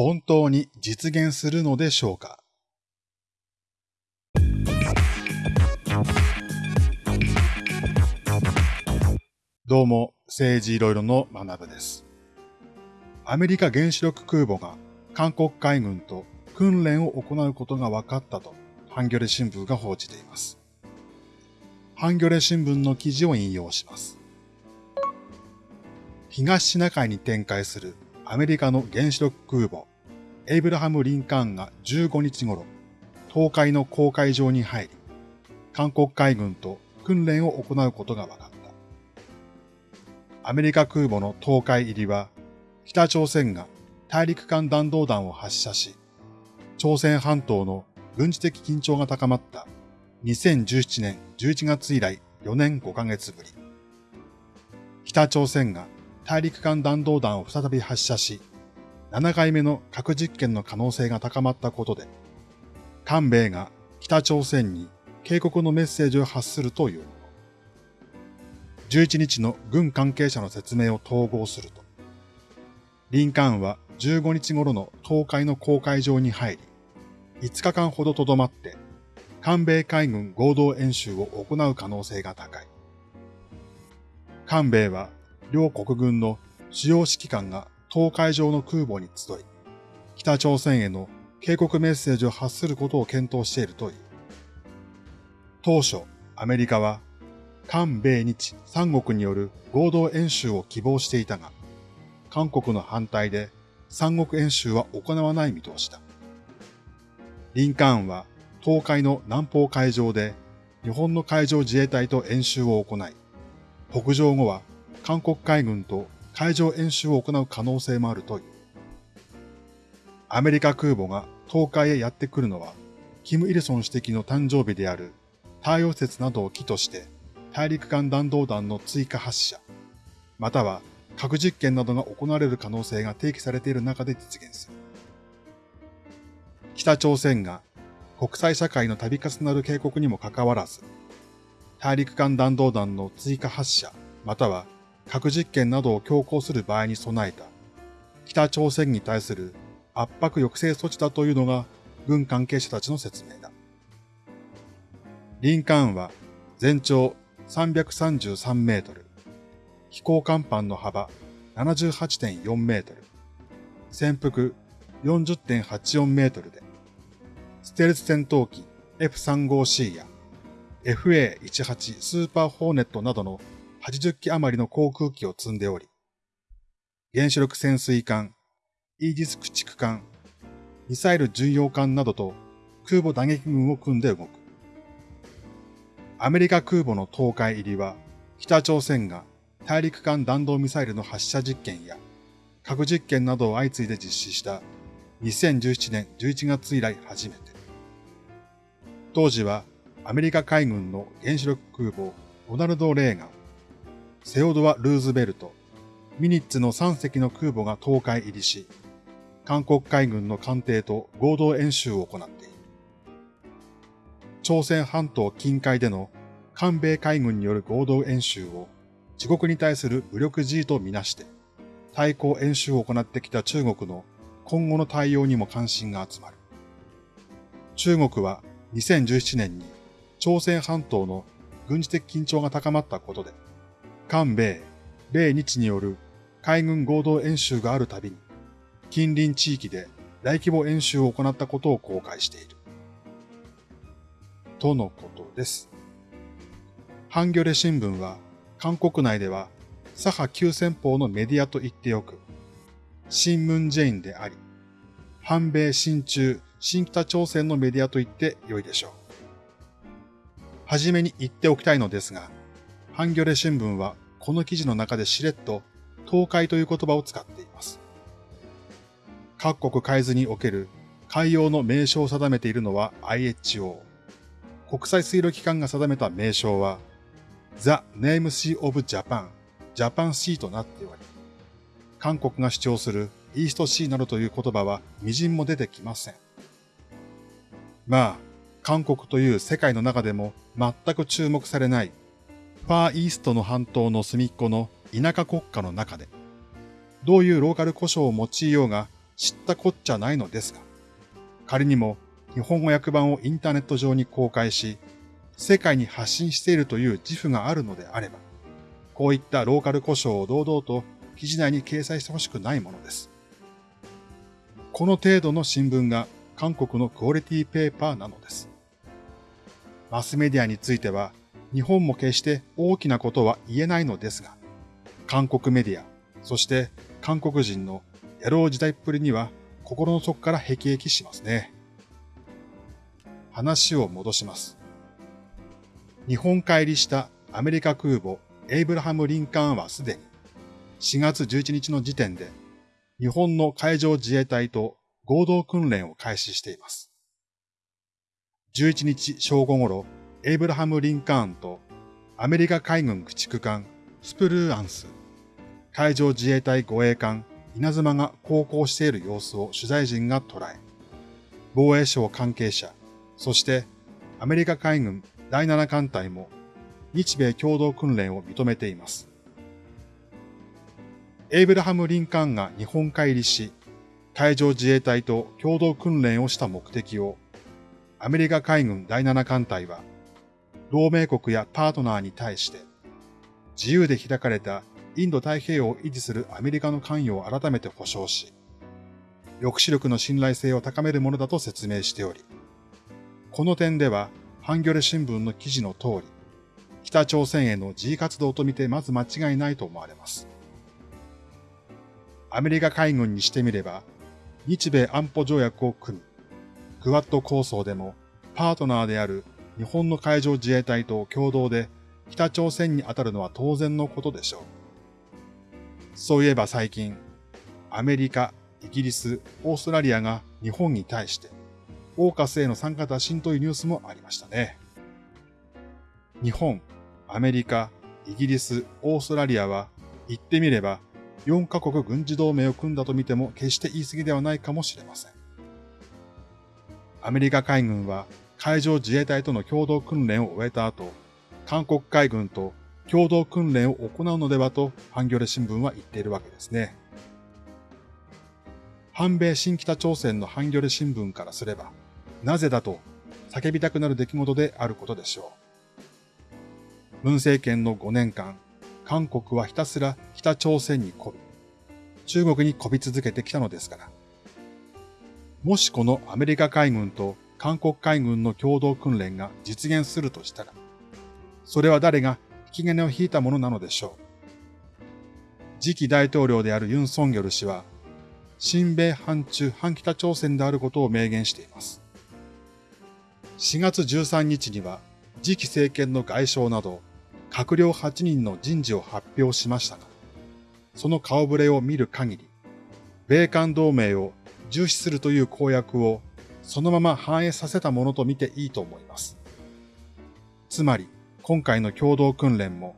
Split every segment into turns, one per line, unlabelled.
本当に実現するのでしょうか？どうも、政治いろいろの学部です。アメリカ原子力空母が韓国海軍と訓練を行うことが分かったと、ハンギョレ新聞が報じています。ハンギョレ新聞の記事を引用します。東シナ海に展開するアメリカの原子力空母、エイブラハム・リンカーンが15日頃、東海の公海上に入り、韓国海軍と訓練を行うことが分かった。アメリカ空母の東海入りは、北朝鮮が大陸間弾道弾を発射し、朝鮮半島の軍事的緊張が高まった2017年11月以来4年5ヶ月ぶり。北朝鮮が大陸間弾道弾を再び発射し、7回目の核実験の可能性が高まったことで、韓米が北朝鮮に警告のメッセージを発するというもの。11日の軍関係者の説明を統合すると、リンカーンは15日頃の東海の公海上に入り、5日間ほどとどまって、韓米海軍合同演習を行う可能性が高い。韓米は両国軍の主要指揮官が東海上の空母に集い、北朝鮮への警告メッセージを発することを検討しているという。当初、アメリカは、韓米日三国による合同演習を希望していたが、韓国の反対で三国演習は行わない見通しだ。リンカーンは東海の南方海上で日本の海上自衛隊と演習を行い、北上後は韓国海軍と海上演習を行う可能性もあるという。アメリカ空母が東海へやってくるのは、キム・イルソン主席の誕生日である太陽節などを起として大陸間弾道弾の追加発射、または核実験などが行われる可能性が提起されている中で実現する。北朝鮮が国際社会の度重なる警告にもかかわらず、大陸間弾道弾の追加発射、または核実験などを強行する場合に備えた。北朝鮮に対する圧迫抑制措置だというのが軍関係者たちの説明だ。リンカーンは全長333メートル、飛行甲板の幅78.4メートル、潜伏40.84メートルで、ステルス戦闘機 F35C や FA18 スーパーホーネットなどの80機余りの航空機を積んでおり、原子力潜水艦、イージス駆逐艦、ミサイル巡洋艦などと空母打撃群を組んで動く。アメリカ空母の東海入りは、北朝鮮が大陸間弾道ミサイルの発射実験や核実験などを相次いで実施した2017年11月以来初めて。当時はアメリカ海軍の原子力空母ロナルド・レーガン、セオドア・ルーズベルト、ミニッツの3隻の空母が東海入りし、韓国海軍の艦艇と合同演習を行っている。朝鮮半島近海での韓米海軍による合同演習を自国に対する武力 G とみなして、対抗演習を行ってきた中国の今後の対応にも関心が集まる。中国は2017年に朝鮮半島の軍事的緊張が高まったことで、韓米、米日による海軍合同演習があるたびに、近隣地域で大規模演習を行ったことを公開している。とのことです。ハンギョレ新聞は、韓国内では左派急先鋒のメディアと言っておく、新聞ジェインであり、反米親中、新北朝鮮のメディアと言って良いでしょう。はじめに言っておきたいのですが、ハンギョレ新聞はこの記事の中でしれっと東海という言葉を使っています。各国海図における海洋の名称を定めているのは IHO。国際水路機関が定めた名称は The Name Sea of Japan, Japan Sea となっており、韓国が主張するイーストシーなどという言葉は微塵も出てきません。まあ、韓国という世界の中でも全く注目されないァーイーストの半島の隅っこの田舎国家の中で、どういうローカル故障を用いようが知ったこっちゃないのですが、仮にも日本語訳版をインターネット上に公開し、世界に発信しているという自負があるのであれば、こういったローカル故障を堂々と記事内に掲載してほしくないものです。この程度の新聞が韓国のクオリティペーパーなのです。マスメディアについては、日本も決して大きなことは言えないのですが、韓国メディア、そして韓国人の野郎時代っぷりには心の底から辟易しますね。話を戻します。日本帰りしたアメリカ空母エイブラハム・リンカーンはすでに4月11日の時点で日本の海上自衛隊と合同訓練を開始しています。11日正午頃、エイブラハム・リンカーンとアメリカ海軍駆逐艦スプルーアンス、海上自衛隊護衛艦稲妻が航行している様子を取材陣が捉え、防衛省関係者、そしてアメリカ海軍第7艦隊も日米共同訓練を認めています。エイブラハム・リンカーンが日本海入りし、海上自衛隊と共同訓練をした目的を、アメリカ海軍第7艦隊は、同盟国やパートナーに対して、自由で開かれたインド太平洋を維持するアメリカの関与を改めて保障し、抑止力の信頼性を高めるものだと説明しており、この点では、ハンギョレ新聞の記事の通り、北朝鮮への自活動とみてまず間違いないと思われます。アメリカ海軍にしてみれば、日米安保条約を組み、クワッド構想でもパートナーである日本の海上自衛隊と共同で北朝鮮に当たるのは当然のことでしょう。そういえば最近、アメリカ、イギリス、オーストラリアが日本に対して、オーカスへの参加打診というニュースもありましたね。日本、アメリカ、イギリス、オーストラリアは、言ってみれば、4カ国軍事同盟を組んだと見ても決して言い過ぎではないかもしれません。アメリカ海軍は海上自衛隊との共同訓練を終えた後、韓国海軍と共同訓練を行うのではと、ハンギョレ新聞は言っているわけですね。反米新北朝鮮のハンギョレ新聞からすれば、なぜだと叫びたくなる出来事であることでしょう。文政権の5年間、韓国はひたすら北朝鮮に媚び、中国に媚び続けてきたのですから。もしこのアメリカ海軍と韓国海軍の共同訓練が実現するとしたら、それは誰が引き金を引いたものなのでしょう。次期大統領であるユン・ソンギョル氏は、新米反中反北朝鮮であることを明言しています。4月13日には、次期政権の外相など、閣僚8人の人事を発表しましたが、その顔ぶれを見る限り、米韓同盟を重視するという公約をそのまま反映させたものと見ていいと思います。つまり、今回の共同訓練も、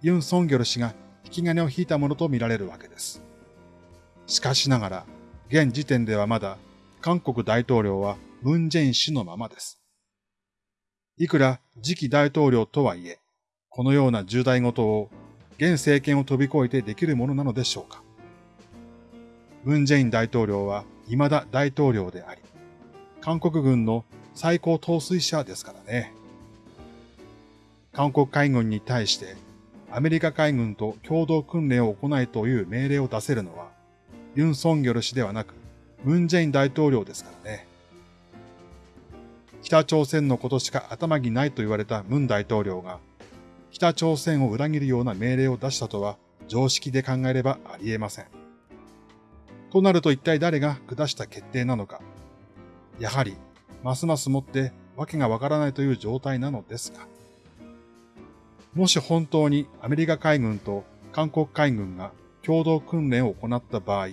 ユン・ソンギョル氏が引き金を引いたものと見られるわけです。しかしながら、現時点ではまだ、韓国大統領はムン・ジェイン氏のままです。いくら次期大統領とはいえ、このような重大事を現政権を飛び越えてできるものなのでしょうか。ムン・ジェイン大統領は未だ大統領であり、韓国軍の最高統帥者ですからね。韓国海軍に対してアメリカ海軍と共同訓練を行いという命令を出せるのは、ユン・ソンギョル氏ではなく、ムン・ジェイン大統領ですからね。北朝鮮のことしか頭にないと言われたムン大統領が、北朝鮮を裏切るような命令を出したとは常識で考えればありえません。となると一体誰が下した決定なのか。やはり、ますますもってわけがわからないという状態なのですが。もし本当にアメリカ海軍と韓国海軍が共同訓練を行った場合、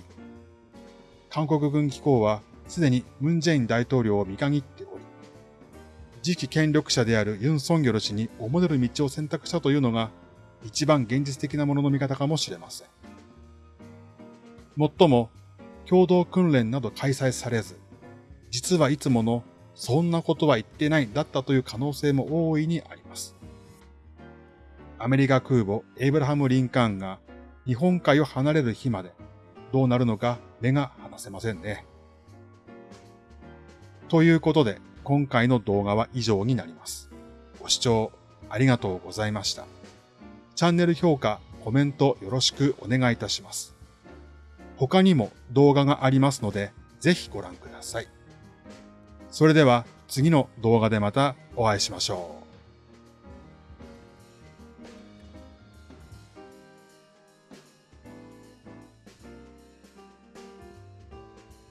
韓国軍機構はすでにムン・ジェイン大統領を見限っており、次期権力者であるユン・ソンギョル氏に思れる道を選択したというのが一番現実的なものの見方かもしれません。もっとも、共同訓練など開催されず、実はいつものそんなことは言ってないだったという可能性も大いにあります。アメリカ空母エイブラハム・リンカーンが日本海を離れる日までどうなるのか目が離せませんね。ということで、今回の動画は以上になります。ご視聴ありがとうございました。チャンネル評価、コメントよろしくお願いいたします。他にも動画がありますので、ぜひご覧ください。それでは次の動画でまたお会いしましょう。